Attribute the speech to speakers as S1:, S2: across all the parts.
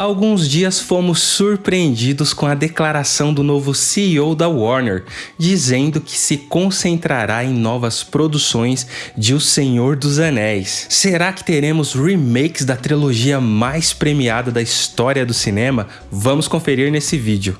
S1: Há alguns dias fomos surpreendidos com a declaração do novo CEO da Warner, dizendo que se concentrará em novas produções de O Senhor dos Anéis. Será que teremos remakes da trilogia mais premiada da história do cinema? Vamos conferir nesse vídeo.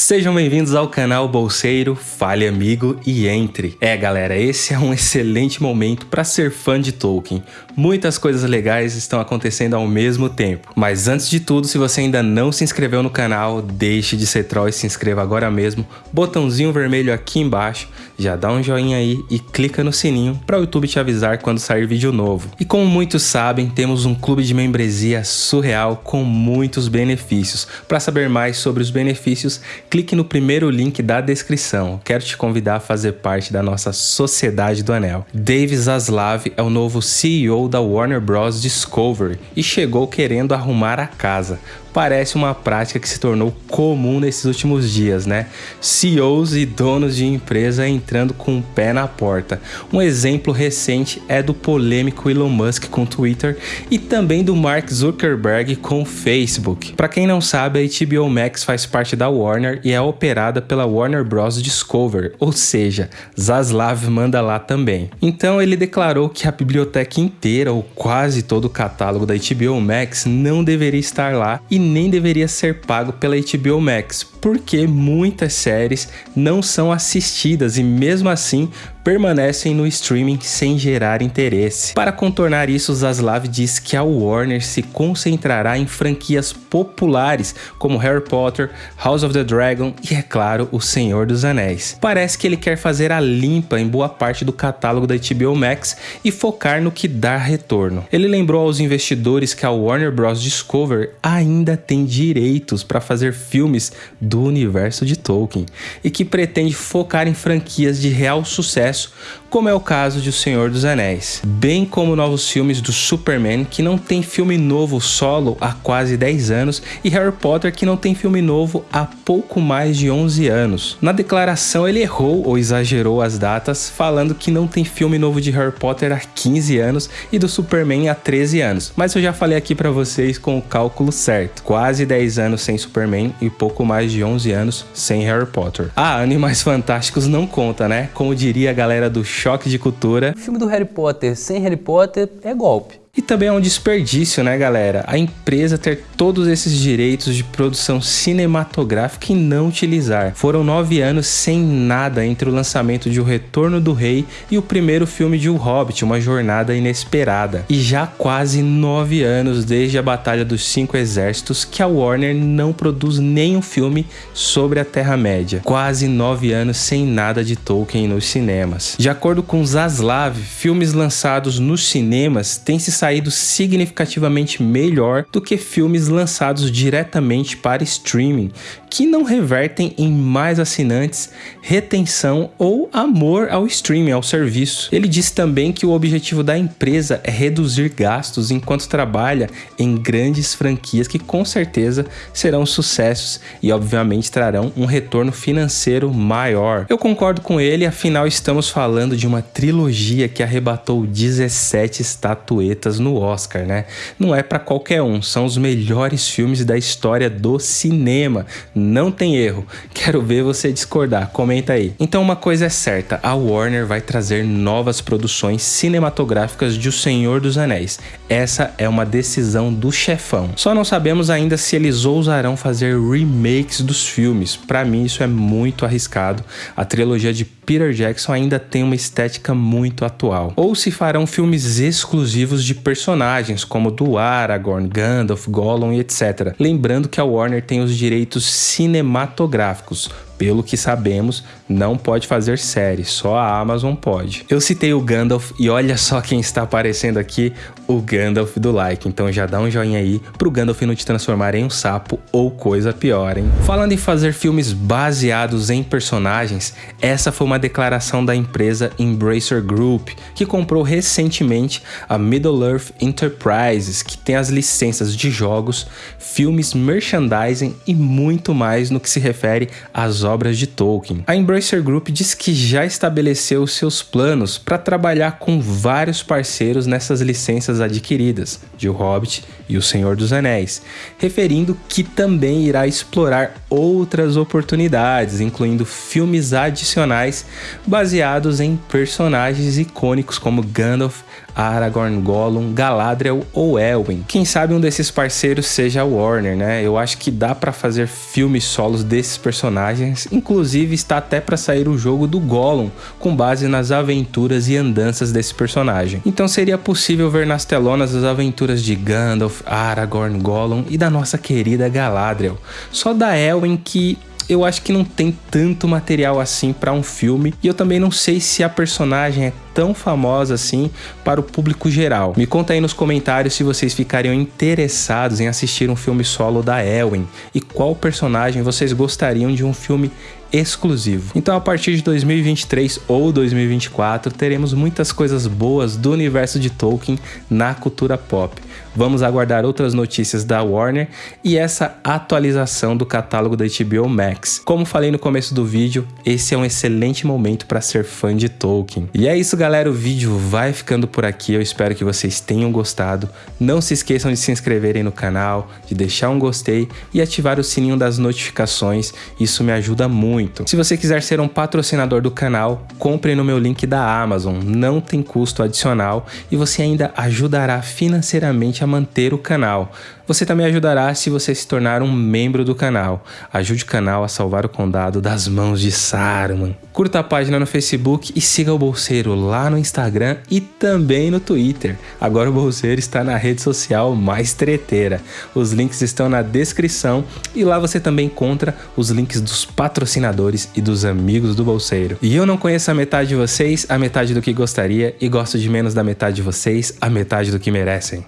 S1: Sejam bem-vindos ao canal Bolseiro, fale amigo e entre. É galera, esse é um excelente momento para ser fã de Tolkien. Muitas coisas legais estão acontecendo ao mesmo tempo. Mas antes de tudo, se você ainda não se inscreveu no canal, deixe de ser troll e se inscreva agora mesmo. Botãozinho vermelho aqui embaixo, já dá um joinha aí e clica no sininho para o YouTube te avisar quando sair vídeo novo. E como muitos sabem, temos um clube de membresia surreal com muitos benefícios. Para saber mais sobre os benefícios, clique no primeiro link da descrição. Quero te convidar a fazer parte da nossa Sociedade do Anel. Dave Zaslav é o novo CEO da Warner Bros. Discovery e chegou querendo arrumar a casa parece uma prática que se tornou comum nesses últimos dias, né? CEOs e donos de empresa entrando com o pé na porta. Um exemplo recente é do polêmico Elon Musk com o Twitter e também do Mark Zuckerberg com o Facebook. Para quem não sabe, a HBO Max faz parte da Warner e é operada pela Warner Bros. Discover, ou seja, Zaslav manda lá também. Então ele declarou que a biblioteca inteira ou quase todo o catálogo da HBO Max não deveria estar lá e nem deveria ser pago pela HBO Max, porque muitas séries não são assistidas e mesmo assim permanecem no streaming sem gerar interesse. Para contornar isso, Zaslav diz que a Warner se concentrará em franquias populares como Harry Potter, House of the Dragon e, é claro, O Senhor dos Anéis. Parece que ele quer fazer a limpa em boa parte do catálogo da HBO Max e focar no que dá retorno. Ele lembrou aos investidores que a Warner Bros. Discover ainda tem direitos para fazer filmes do universo de Tolkien e que pretende focar em franquias de real sucesso sucesso, como é o caso de O Senhor dos Anéis, bem como novos filmes do Superman, que não tem filme novo solo há quase 10 anos, e Harry Potter, que não tem filme novo há pouco mais de 11 anos. Na declaração, ele errou ou exagerou as datas, falando que não tem filme novo de Harry Potter há 15 anos e do Superman há 13 anos, mas eu já falei aqui para vocês com o cálculo certo. Quase 10 anos sem Superman e pouco mais de 11 anos sem Harry Potter. Ah, Animais Fantásticos não conta, né? Como diria a galera do Choque de Cultura.
S2: O filme do Harry Potter sem Harry Potter é golpe.
S1: E também é um desperdício, né, galera? A empresa ter todos esses direitos de produção cinematográfica e não utilizar. Foram nove anos sem nada entre o lançamento de O Retorno do Rei e o primeiro filme de O Hobbit, Uma Jornada Inesperada. E já quase nove anos desde a Batalha dos Cinco Exércitos que a Warner não produz nenhum filme sobre a Terra-média. Quase nove anos sem nada de Tolkien nos cinemas. De acordo com Zaslav, filmes lançados nos cinemas têm se saído saído significativamente melhor do que filmes lançados diretamente para streaming, que não revertem em mais assinantes, retenção ou amor ao streaming, ao serviço. Ele disse também que o objetivo da empresa é reduzir gastos enquanto trabalha em grandes franquias que com certeza serão sucessos e obviamente trarão um retorno financeiro maior. Eu concordo com ele, afinal estamos falando de uma trilogia que arrebatou 17 estatuetas no Oscar, né? Não é para qualquer um, são os melhores filmes da história do cinema. Não tem erro. Quero ver você discordar, comenta aí. Então uma coisa é certa, a Warner vai trazer novas produções cinematográficas de O Senhor dos Anéis. Essa é uma decisão do chefão. Só não sabemos ainda se eles ousarão fazer remakes dos filmes. Para mim isso é muito arriscado. A trilogia de Peter Jackson ainda tem uma estética muito atual. Ou se farão filmes exclusivos de personagens, como do Aragorn, Gandalf, Gollum e etc. Lembrando que a Warner tem os direitos cinematográficos, pelo que sabemos, não pode fazer série, só a Amazon pode. Eu citei o Gandalf e olha só quem está aparecendo aqui, o Gandalf do like, então já dá um joinha aí pro Gandalf não te transformar em um sapo ou coisa pior, hein? Falando em fazer filmes baseados em personagens, essa foi uma declaração da empresa Embracer Group, que comprou recentemente a Middle-earth Enterprises, que tem as licenças de jogos, filmes, merchandising e muito mais no que se refere às obras de Tolkien. A Embracer Group diz que já estabeleceu seus planos para trabalhar com vários parceiros nessas licenças adquiridas, de O Hobbit e O Senhor dos Anéis, referindo que também irá explorar outras oportunidades, incluindo filmes adicionais baseados em personagens icônicos como Gandalf, Aragorn, Gollum, Galadriel ou Elwin. Quem sabe um desses parceiros seja a Warner, né? Eu acho que dá para fazer filmes solos desses personagens, inclusive está até para sair o jogo do Gollum, com base nas aventuras e andanças desse personagem. Então seria possível ver nas telonas as aventuras de Gandalf, Aragorn, Gollum e da nossa querida Galadriel. Só da Elwin que eu acho que não tem tanto material assim para um filme e eu também não sei se a personagem é tão famosa assim para o público geral. Me conta aí nos comentários se vocês ficariam interessados em assistir um filme solo da Elwin e qual personagem vocês gostariam de um filme exclusivo. Então a partir de 2023 ou 2024 teremos muitas coisas boas do universo de Tolkien na cultura pop. Vamos aguardar outras notícias da Warner e essa atualização do catálogo da HBO Max. Como falei no começo do vídeo, esse é um excelente momento para ser fã de Tolkien. E é isso galera, o vídeo vai ficando por aqui, eu espero que vocês tenham gostado. Não se esqueçam de se inscreverem no canal, de deixar um gostei e ativar o sininho das notificações, isso me ajuda muito. Se você quiser ser um patrocinador do canal, compre no meu link da Amazon, não tem custo adicional e você ainda ajudará financeiramente a manter o canal. Você também ajudará se você se tornar um membro do canal. Ajude o canal a salvar o condado das mãos de Saruman. Curta a página no Facebook e siga o Bolseiro lá no Instagram e também no Twitter. Agora o Bolseiro está na rede social mais treteira. Os links estão na descrição e lá você também encontra os links dos patrocinadores e dos amigos do Bolseiro. E eu não conheço a metade de vocês, a metade do que gostaria e gosto de menos da metade de vocês, a metade do que merecem.